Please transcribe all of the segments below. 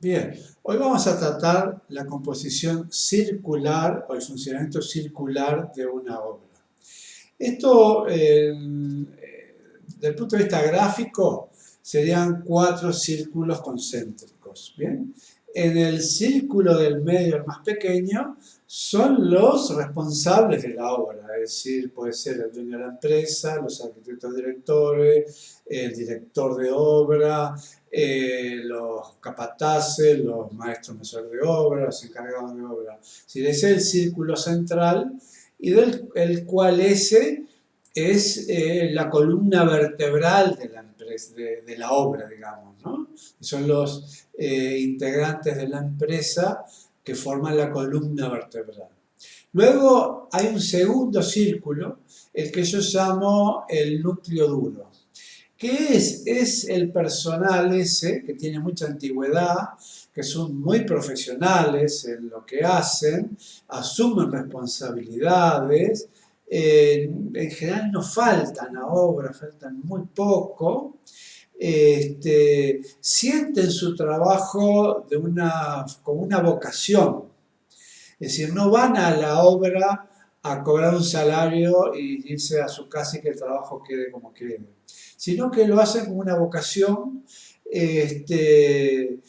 Bien, hoy vamos a tratar la composición circular o el funcionamiento circular de una obra. Esto, eh, desde el punto de vista gráfico, serían cuatro círculos concéntricos. ¿bien? En el círculo del medio, el más pequeño, son los responsables de la obra, es decir, puede ser el dueño de la empresa, los arquitectos directores, el director de obra, eh, los capataces, los maestros mesores de obra, los encargados de obra. Si ese es el círculo central y del el cual ese es eh, la columna vertebral de la, de, la obra, digamos. ¿no? Son los eh, integrantes de la empresa que forman la columna vertebral. Luego hay un segundo círculo, el que yo llamo el núcleo duro. ¿Qué es? Es el personal ese que tiene mucha antigüedad, que son muy profesionales en lo que hacen, asumen responsabilidades, en general no faltan a obra, faltan muy poco, este, sienten su trabajo de una, como una vocación. Es decir, no van a la obra a cobrar un salario y irse a su casa y que el trabajo quede como quede, sino que lo hacen como una vocación. Este,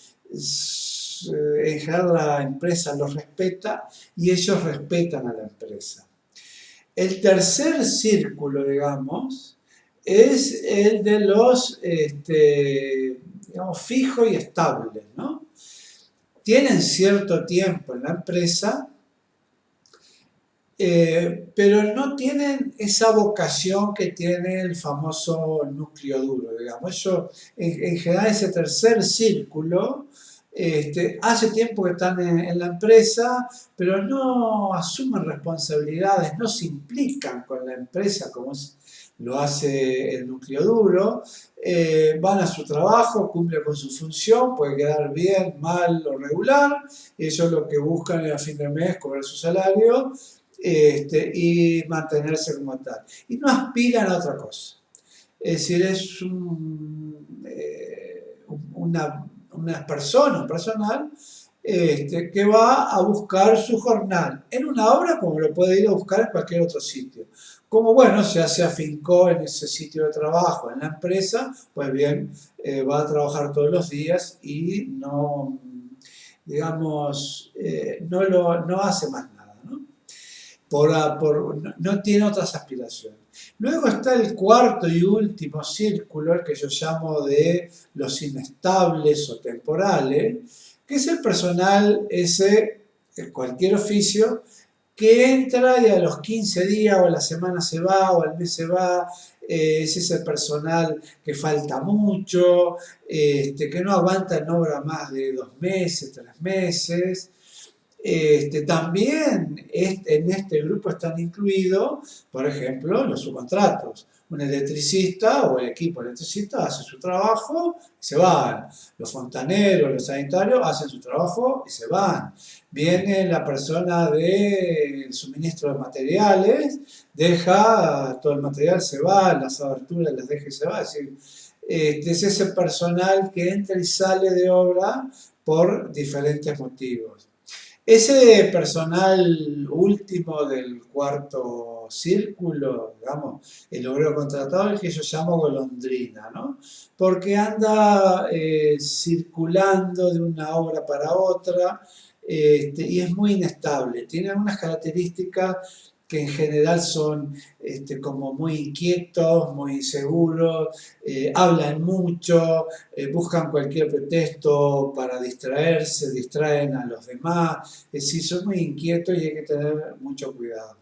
en general la empresa los respeta y ellos respetan a la empresa. El tercer círculo, digamos, es el de los, este, digamos, fijos y estables, ¿no? Tienen cierto tiempo en la empresa, eh, pero no tienen esa vocación que tiene el famoso núcleo duro, digamos. En, general, ese tercer círculo, este, hace tiempo que están en, la empresa, pero no asumen responsabilidades, no se implican con la empresa como lo hace el núcleo duro, eh, van a su trabajo, cumplen con su función, puede quedar bien, mal o regular, ellos lo que buscan es a fin de mes cobrar su salario este, y mantenerse como tal. Y no aspiran a otra cosa. Es decir, es eh, una, una persona, un personal, este, que va a buscar su jornal en una obra como lo puede ir a buscar en cualquier otro sitio. Como bueno, ya se afincó en ese sitio de trabajo, en la empresa, pues bien, eh, va a trabajar todos los días y no, digamos, eh, no, lo, no hace más nada, ¿no? Por, por, no tiene otras aspiraciones. Luego está el cuarto y último círculo, el que yo llamo de los inestables o temporales, que es el personal ese, cualquier oficio, que entra y a los 15 días o a la semana se va o al mes se va, eh, es ese personal que falta mucho, este, que no aguanta en obra más de dos meses, tres meses. Este, también en este grupo están incluidos, por ejemplo, los subcontratos un electricista o el equipo electricista hace su trabajo y se van. Los fontaneros, los sanitarios hacen su trabajo y se van. Viene la persona del suministro de materiales, deja todo el material, se va, las aberturas las deja y se va. Es decir, este es ese personal que entra y sale de obra por diferentes motivos. Ese personal último del cuarto círculo, digamos, el obrero contratado, el que yo llamo golondrina, ¿no? Porque anda eh, circulando de una obra para otra este, y es muy inestable. Tiene algunas características que en general son este, como muy inquietos, muy inseguros, eh, hablan mucho, eh, buscan cualquier pretexto para distraerse, distraen a los demás, es decir, son muy inquietos y hay que tener mucho cuidado.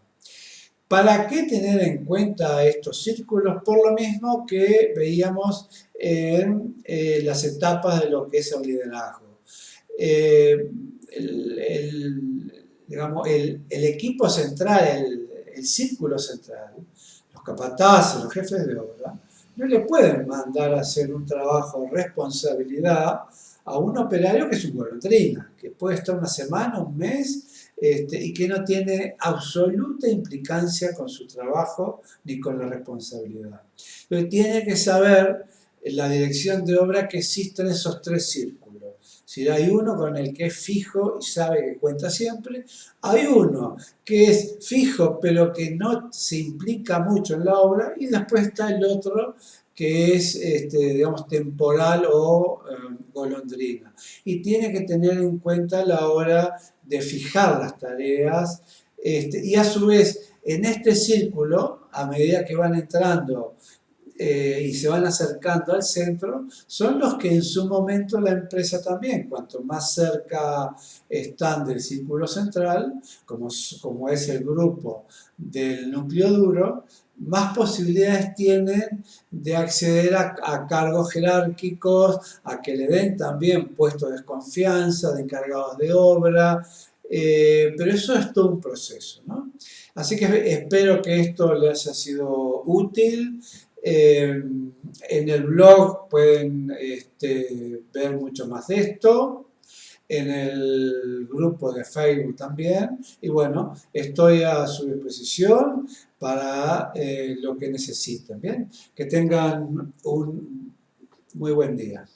¿Para qué tener en cuenta estos círculos? Por lo mismo que veíamos en eh, las etapas de lo que es el liderazgo. Digamos, el, equipo central, el, círculo central, los capataces, los jefes de obra, no le pueden mandar a hacer un trabajo responsabilidad a un operario que es un golondrina, que puede estar una semana, un mes, este, y que no tiene absoluta implicancia con su trabajo ni con la responsabilidad. Pero tiene que saber la dirección de obra que existen esos tres círculos Si hay uno con el que es fijo y sabe que cuenta siempre, hay uno que es fijo pero que no se implica mucho en la obra y después está el otro que es, este, digamos, temporal o eh, golondrina. Y tiene que tener en cuenta la hora de fijar las tareas este, y a su vez en este círculo, a medida que van entrando eh, y se van acercando al centro, son los que en su momento la empresa también, cuanto más cerca están del círculo central, como, como es el grupo del núcleo duro, más posibilidades tienen de acceder a, cargos jerárquicos, a que le den también puestos de confianza, de encargados de obra, eh, pero eso es todo un proceso. ¿no? Así que espero que esto les haya sido útil. Eh, en el blog pueden este, ver mucho más de esto en el grupo de Facebook también. Y bueno, estoy a su disposición para eh, lo que necesiten. Que tengan un muy buen día.